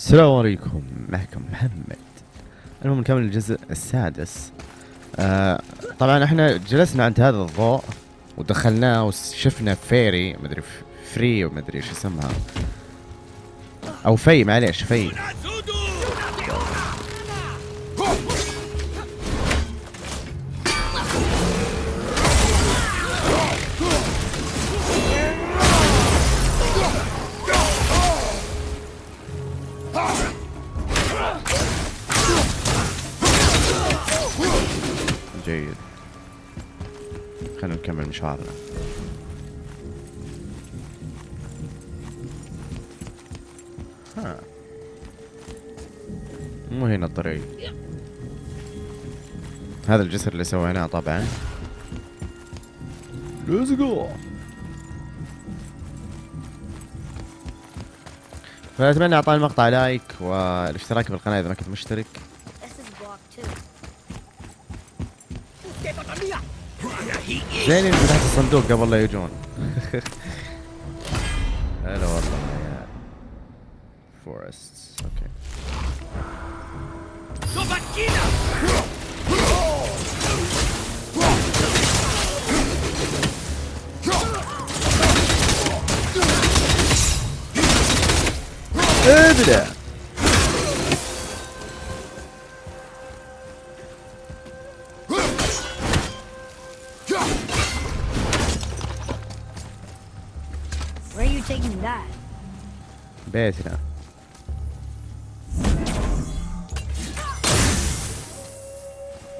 السلام عليكم. معكم محمد. المهم نكمل الجزء السادس. آه طبعا إحنا جلسنا عند هذا الضوء ودخلناه وشفنا فيري مدري فري ومدري إيش اسمها أو في معليش في. مشوارنا ها. مو هنا الطريق. هذا الجسر اللي سويناه طبعا. Let's go. فأتمنى اعطاني المقطع لايك والاشتراك في القناة إذا ما كنت مشترك. زين اللي فتحت الصندوق قبل لا يجون هلا والله يا فورست اوكي ابدا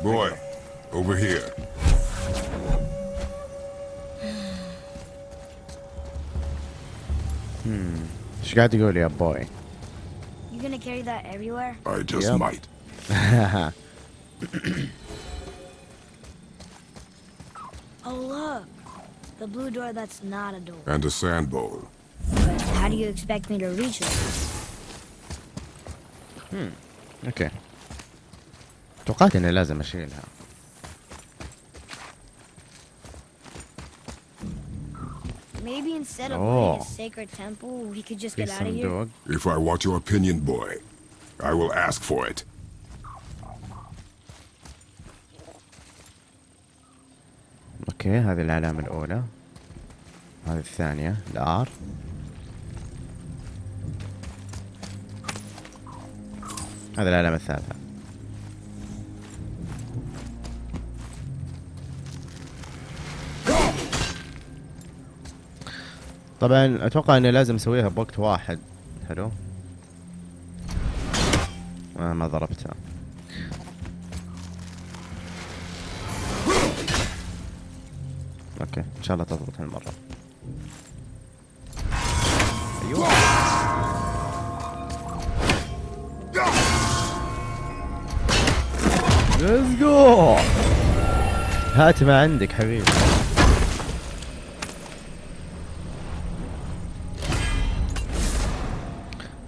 Boy, over here. Hmm. She got to go there, boy. You gonna carry that everywhere? I just yep. might. oh look, the blue door that's not a door. And a sand bowl. Do you expect me to reach it? أوكي توقعت اني لازم اشيلها Maybe instead of Oh. a sacred temple, we could just get out of here. If I want your opinion, boy, I will ask for it. أوكي هذه العلامة الأولى هذه الثانية الآر هذه العلامة الثالثة طبعا أتوقع إني لازم أسويها بوقت واحد. حلو. آه ما ضربتها. أوكي إن شاء الله تضبط هالمرة. ليتس جو هات ما عندك حبيبي.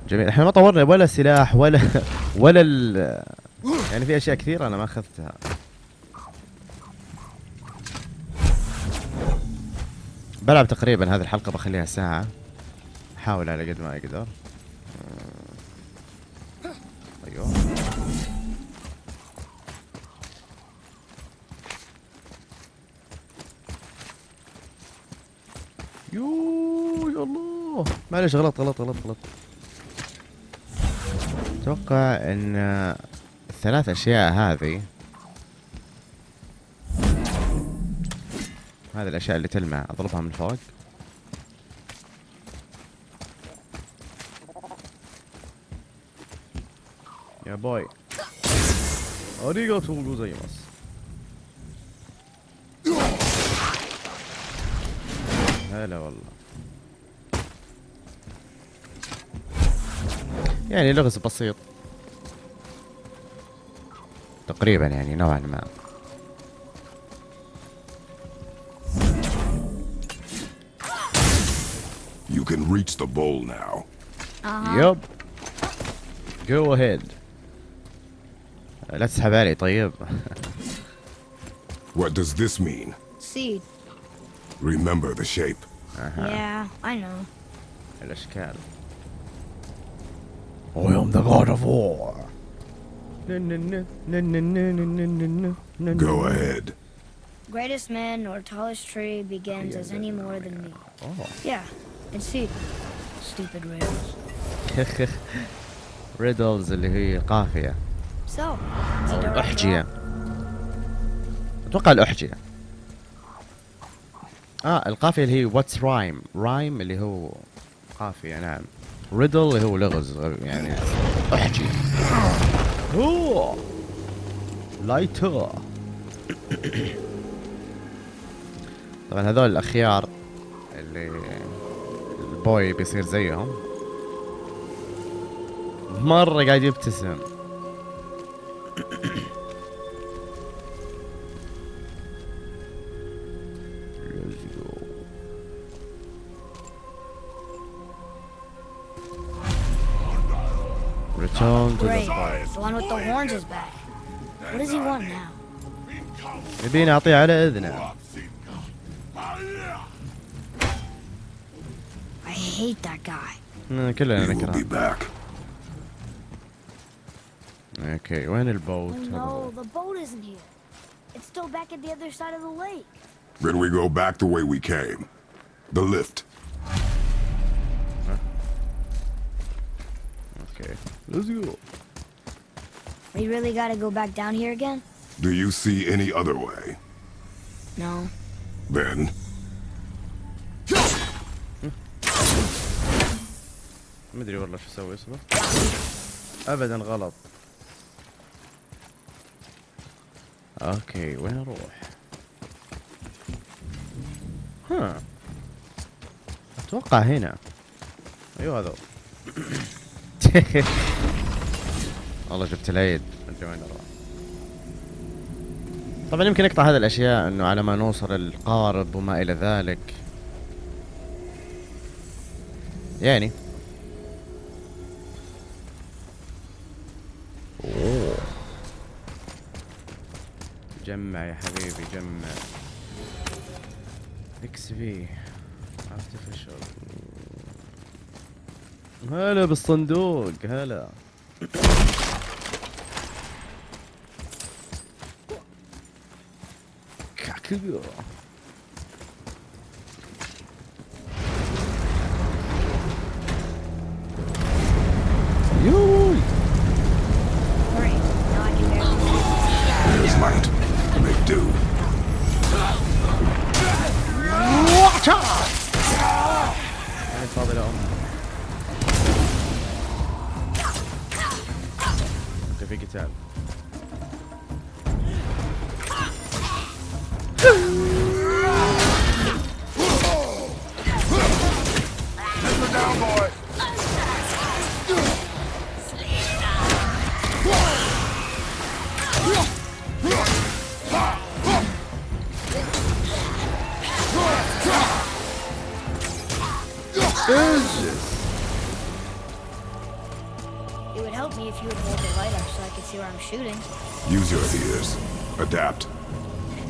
جميل. إحنا ما طورنا ولا سلاح ولا ولا ال يعني في أشياء كثيرة أنا ما أخذتها. بلعب تقريبا هذه الحلقة بخليها ساعة. أحاول على قد ما أقدر آه، أيوه يو يا الله معلش غلط غلط غلط غلط. أتوقع إن الثلاث أشياء هذه هذه الأشياء اللي تلمع أضربها من فوق. يا بوي. اريغاتو جوزايماس هلا والله. يعني لغز بسيط تقريبا يعني نوعا ما You can reach the bowl now. Uh-huh. يب جو اهيد لا تسحب علي طيب What does this mean? Seed. Remember the shape. Yeah, I know. الاشكال I am the god of war. Go ahead. Greatest man or tallest tree begins as any more than me. Oh. Yeah, and see. Stupid riddles. ريدلز اللي هي قافية So, it's a أو direct الأحجية draw. أتوقع الأحجية آه القافية اللي هي واتس رايم رايم اللي هو قافية نعم ريدل اللي هو لغز يعني أحجية أوه لايتر طبعا هذول الأخيار اللي البوي بيصير زيهم. مرة قاعد يبتسم. Return to Great. the fire. The one with the horns is back. What does he want now? يبي نعطيه على اذنه I hate that guy. آه، كلنا He will be نكره back. اوكي وين Oh البوت no, the boat isn't here. It's still back at the other side of the lake. Then we go back the way we came. The lift. Let's go We really gotta go back down here again? Do you see any other way? No. Then, ما ادري والله شو أسوي اصبر ابدا غلط أوكي وين أروح ها أتوقع هنا أيوه هذا والله جبت العيد. طبعا يمكن نقطع هذه الأشياء إنه على ما نوصل القارب وما إلى ذلك. يعني. جمع يا حبيبي جمع. إكس في ارتفيشال هلا بالصندوق هلا. Adapt.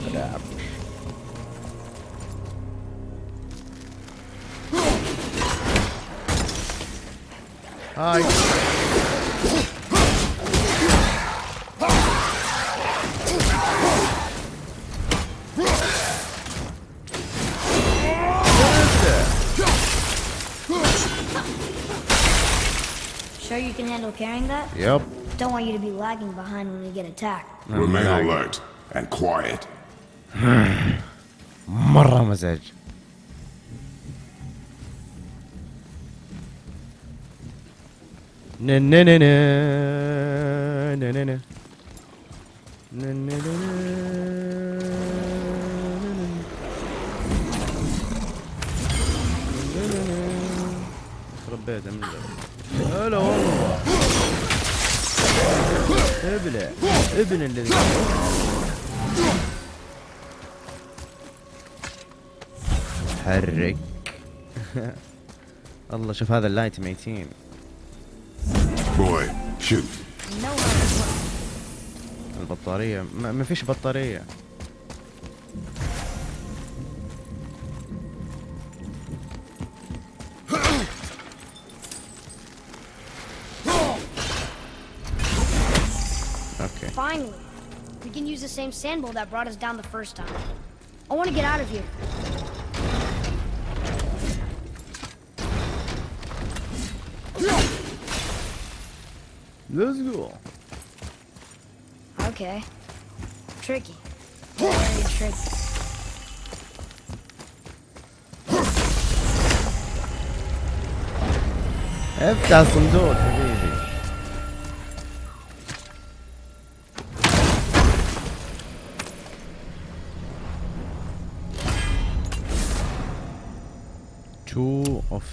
Adapt. Hi. Sure you can handle carrying that? Yep. Don't want you to be lagging behind when we get attacked. Remain alert and quiet. مرة مزاج. خرب بيت من هلا والله ابلع ابن الذي حرك. الله شوف هذا اللايت ميتين. البطارية ما فيش بطارية. Finally. We can use the same sand bowl that brought us down the first time. I want to get out of here. Let's go. Okay. Tricky. Very tricky. I've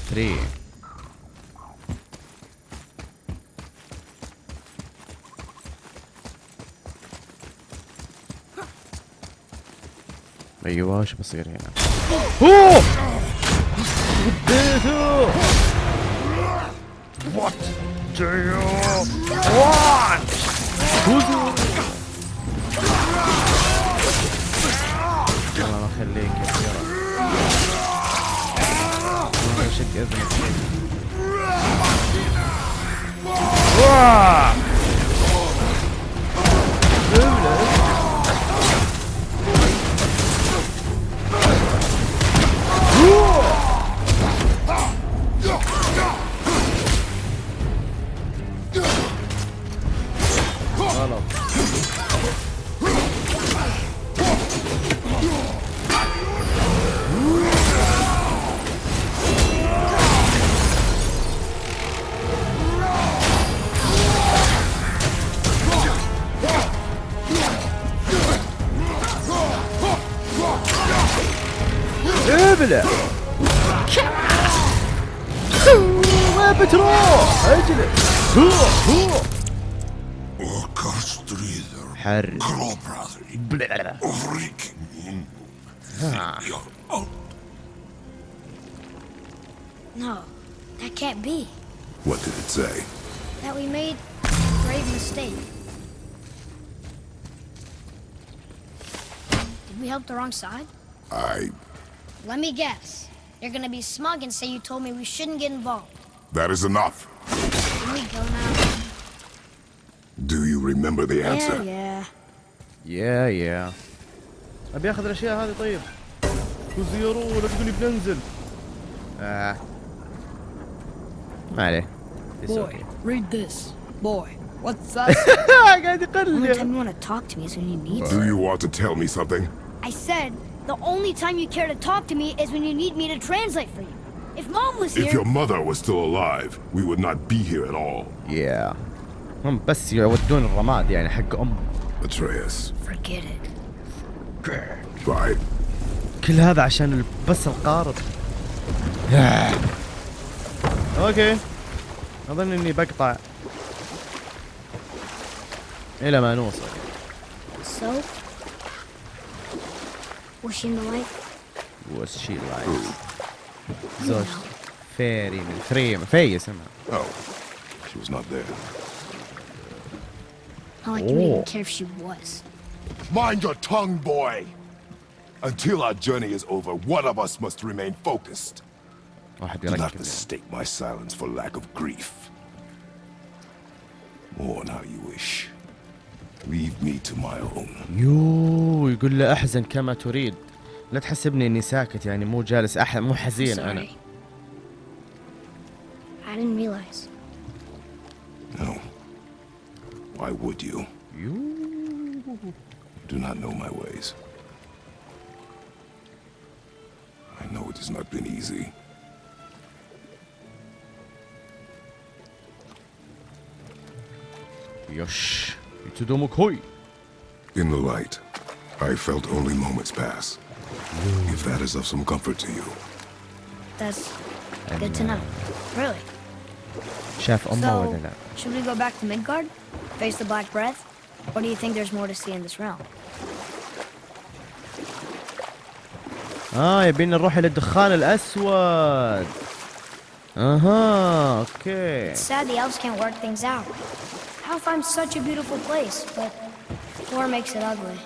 3 أيوه شو بصير هنا؟ اوه وات do you want? الله يخليك يا I should give him a kick. Acele! No, that can't be. What did it say? That we made a grave mistake. Did we help the wrong side? I Let me guess. You're gonna be smug and say you told me we shouldn't get involved. That is enough. Can we go now? Do you remember the answer? Yeah, yeah. يا يا ابي اخذ الاشياء هذه طيب وزيروا ولا تقولي بننزل آه. ما عليه It's Boy, okay. read this. Boy, what's that? قاعد Only time يقلب you want to talk to me is when you need to. Do you want to tell me something? I said the only time you care to talk to me is when you need me to translate for you. If mom was If here, your mother was still alive, we would not be here at all. يا هم بس يودون الرماد يعني حق ام Atreus. forget it. Fine. كل هذا عشان بس القارب آه. أوكي اظن اني بقطع إلى ما نوصل So, Was she in the light? Was she like? Zos färg men främ fägelsen. Oh, she was not there. I like oh. you didn't care if she was. Mind your tongue, boy! Until our journey is over, one of us must remain focused. Oh, Do not mistake my silence for lack of grief. Mourn how you wish. Leave me to my own. يو يقول له احزن كما تريد لا تحسبني اني ساكت يعني مو جالس أح... مو حزين انا Sorry. I didn't realize. No. Why would you? يو Do not know my ways. I know it has not been easy. يش يتدومو كوي In the light, I felt only moments pass. If that is of some comfort to you. That's good to know. Really? شاف امه ولا So, لا should we go back to Midgard? Face the Black Breath? Or do you think there's more to see in this realm? اه يبينا نروح الى الدخان الاسود اها اوكي It's sad the elves can't work things out. Alfheim's such a beautiful place, but war makes it ugly.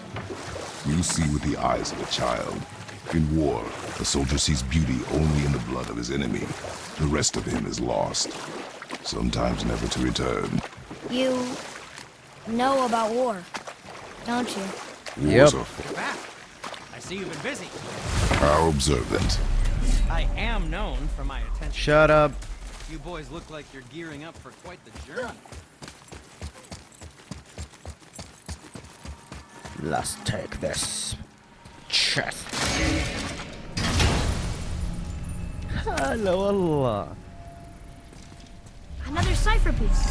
You see with the eyes of a child. In war, a soldier sees beauty only in the blood of his enemy. The rest of him is lost, sometimes never to return. You know about war, don't you? Wars Yep. are Back. I see you've been busy. how observant. I am known for my attention. Shut up. You boys look like you're gearing up for quite the journey. Let's take this chest. Hello, Allah. Another cipher piece.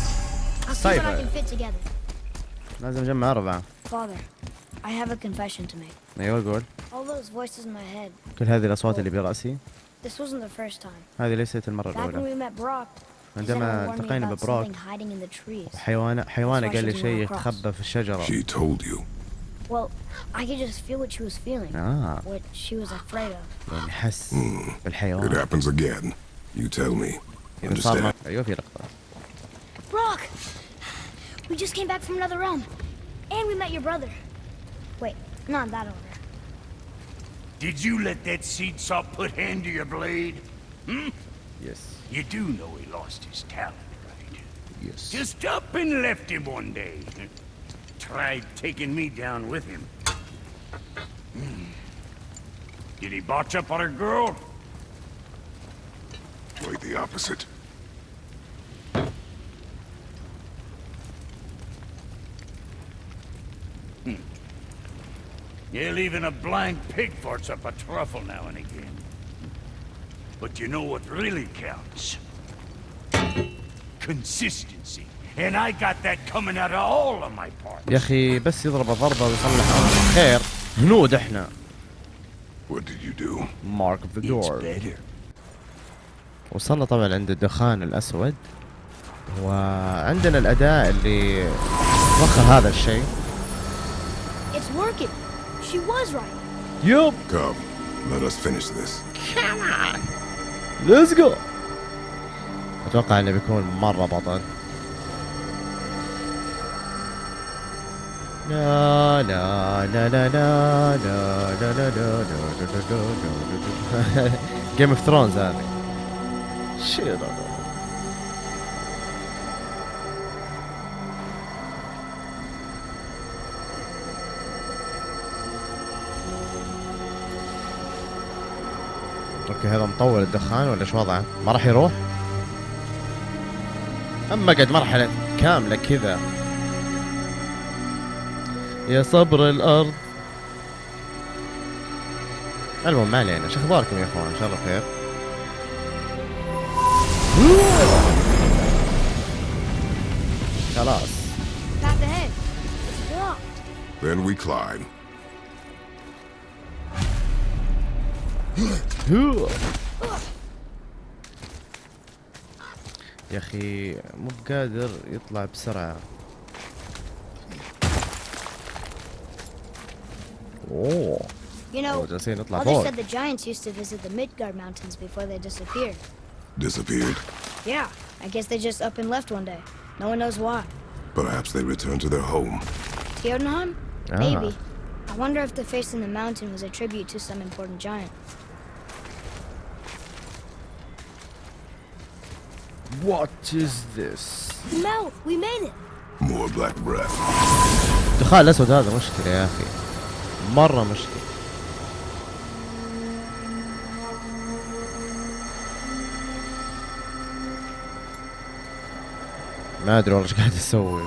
I'll cipher. see what I can fit together. لازم اجمع اربعة. Father, I have a confession to make. ايوه قول. All those voices in my head. كل هذه الاصوات اللي براسي. This wasn't the first time. هذه ليست المرة الأولى. Back when we met Brok, عندما التقينا ببروك. حيوان حيوانه قال لي شيء يتخبى في الشجره well, I could just feel what she was feeling. Ah. What she was afraid of. Yes, but hey, It happens again. You tell me. Understand? Brok! We just came back from another realm. And we met your brother. Wait, not that order. Did you let that seed saw put hand to your blade? Hmm? Yes. You do know he lost his talent, right? Yes. Just up and left him one day. Tried taking me down with him. Hmm. Did he botch up on a girl? Quite the opposite. Yeah, even a blind pig farts up a truffle now and again. But you know what really counts? Consistency. يا أخي بس يضرب ضربة ويصلح خير هنود إحنا do? Mark the door. وصلنا طبعا عند الدخان الأسود وعندنا الاداء اللي وخى هذا الشيء It's working. She was right. Come, let us finish this. Come on. Let's go. أتوقع إنه بيكون مرة بطل. لا لا لا لا لا لا لا لا لا جيم اوف ثرونز هذه. أوكي هذا مطول الدخان ولا إيش وضعه؟ ما راح يروح؟ اما قد مرحلة كاملة كذا يا صبر الأرض. المهم ما علينا. شو أخباركم يا إخوان؟ إن شاء الله بخير. خلاص. Then we climb. يا أخي مو قادر يطلع بسرعة. اوه You know, جالسين نطلع Mother فوق said the giants used to visit the Midgard Mountains before they disappeared. Disappeared. Yeah, I guess they just up and left one day. No one knows why. Perhaps they returned to their home. Jotunheim? Ah. Maybe. I wonder if the face in the mountain was a tribute to some important giant. What is this? Mel, we made it! More black breath. الدخان الاسود هذا مشكلة يا اخي مرة مشكلة ما ادري والله إيش قاعد أسوي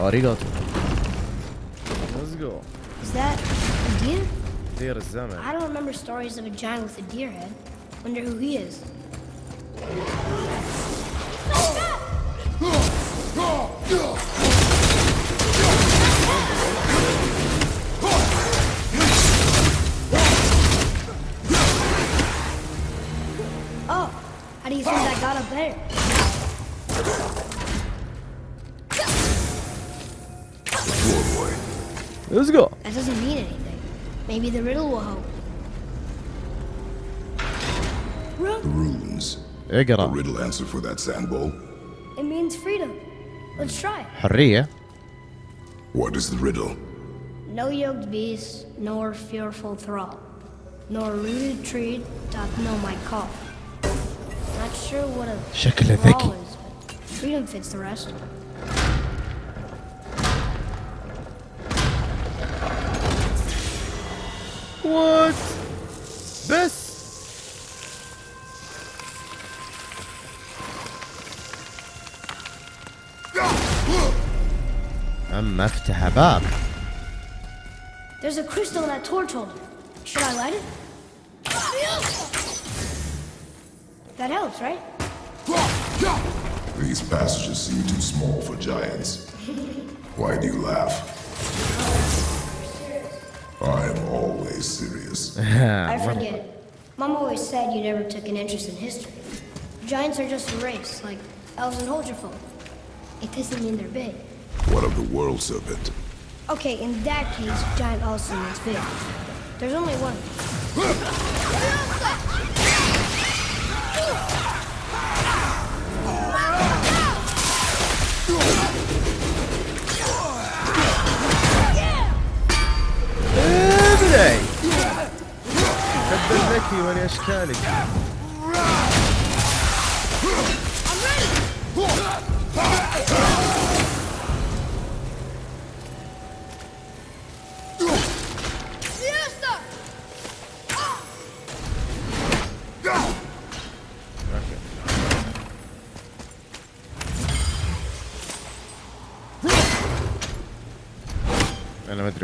Arigato. Let's go. Is that a deer? Deer is Zaman. I don't remember stories of a giant with a deer head. Wonder who he is. Let's go That got up there? There's a god. That doesn't mean anything. Maybe the riddle will help. A اقرا riddle answer for that sand bowl. It means freedom. Let's try it. حرية What is the riddle? No yoked beast, nor fearful thrall. nor a rooted tree doth know my call. Not sure what a شكله law ذكي is, but freedom fits the rest. وات بس اما افتح باب There's a crystal in that torch holder. Should I light it? That helps, right? These passages seem too small for giants. Why do you laugh? I am always serious. I forget. Mom always said you never took an interest in history. Giants are just a race, like elves and Holgerfolk. It doesn't mean they're big. What of the world serpent? Okay, in that case, giant also means big. There's only one. ابلعي تبا ذكي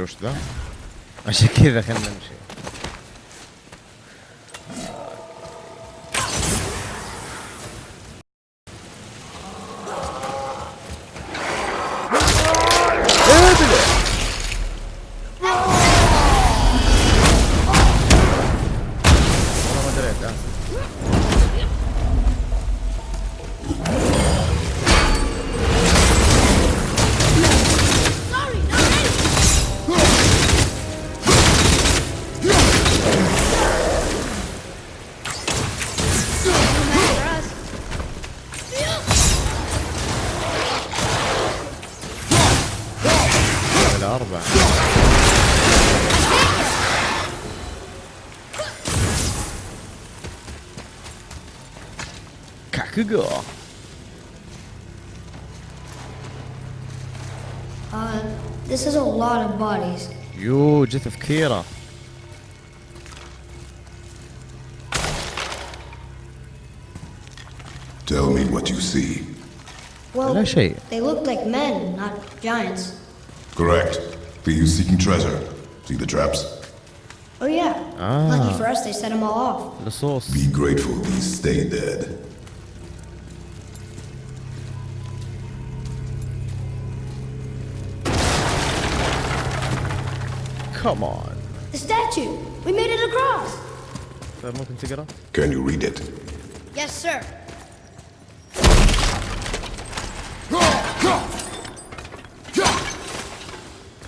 Just da. Aşık no endişe. go. Uh, this is a lot of bodies. Huge, it's of Kira. Tell me what you see. Well, they look like men, not giants. Correct. Thieves seeking treasure. See the traps? Oh yeah. Ah. Lucky for us, they set them all off. The source. Be grateful these stay dead. كمان The statue! We made it across! طيب ممكن تقرا؟ Can you read it? Yes, sir.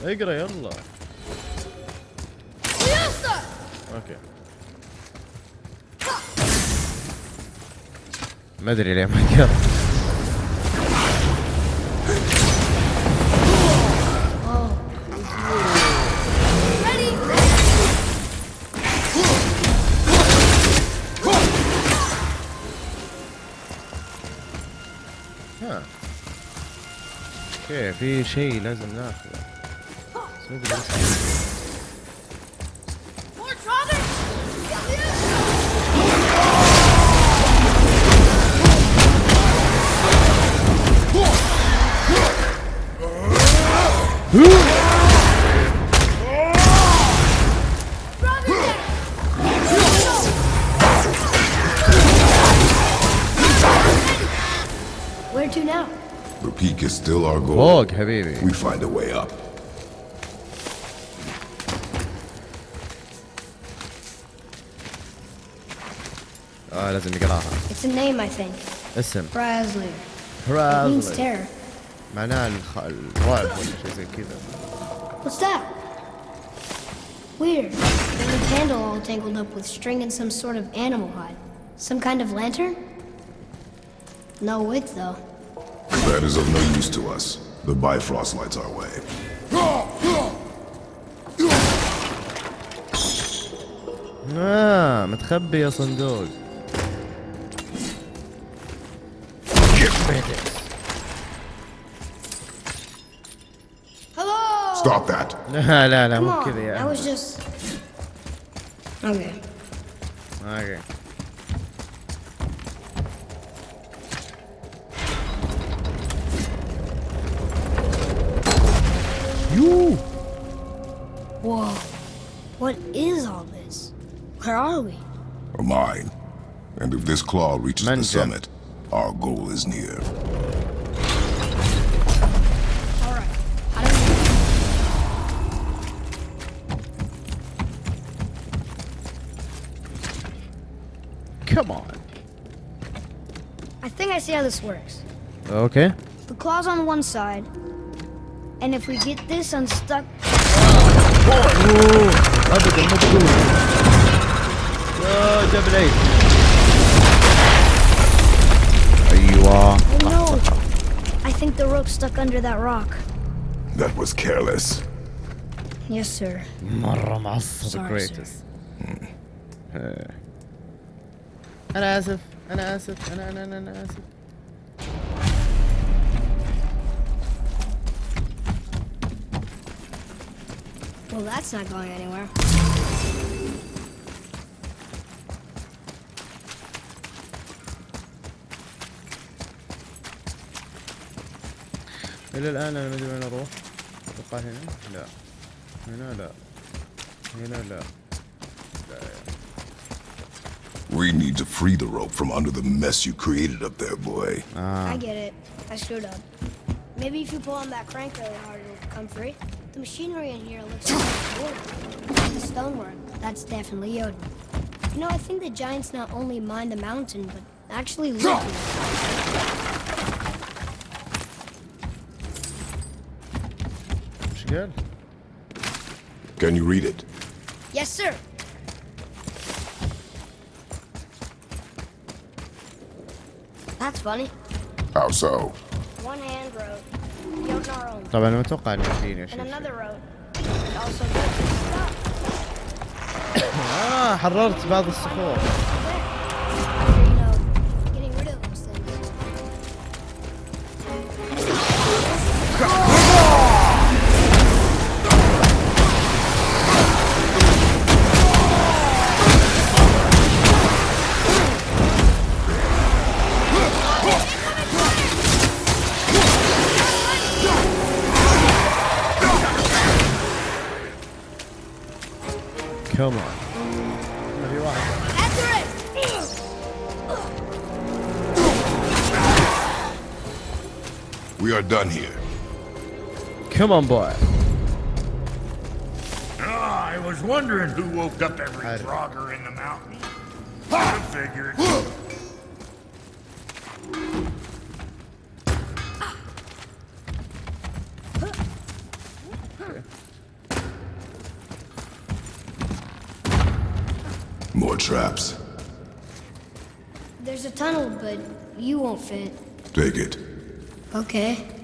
اقرا يلا أوكي ما ادري ليه ما قرا في شيء لازم ناخذه. بس It's a name I think. اسم. Hræzlyr. Hræzlyr. It means terror. What's that? Weird. There's a candle all tangled up with string and some sort of animal hide. Some kind of lantern? No wick though. That is of no use to us. The Bifrost lights our way. Ah, متخبي يا صندوق Stop that. لا لا لا Come مو on, كذا يا I was just. Okay. اوكي يو Whoa. What is all this? Where are we? A mine. And if this claw reaches the Manja. summit, our goal is near. Come on. I think I see how this works. Okay. The claw's on one side, and if we get this unstuck... Oh, boy! Other than. Oh, Are you all... Oh, no. I think the rope stuck under that rock. That was careless. Yes, sir. Sorry, sir. greatest. أنا آسف. أنا آسف. أنا أنا أنا, أنا آسف. Well, that's not going anywhere. إلى الآن أنا ما أدري وين أروح. أتوقع هنا؟ لا. هنا لا. هنا لا. We need to free the rope from under the mess you created up there, boy. Uh. I get it. I screwed up. Maybe if you pull on that crank really hard, it'll come free. The machinery in here looks like wood. The stonework, that's definitely Odin. You know, I think the giants not only mined the mountain, but actually look She good? Can you read it? Yes, sir. That's funny. How so? One hand wrote, Yoden our own. طبعا انا متوقع انه فيني And شيء another wrote, and also good stuff. اه حررت بعض الصخور Come on. You're right. We are done here. Come on, boy. Oh, I was wondering who woke up every frogger in the mountain. I figured. Tunnel, but you won't fit. Take it. Okay.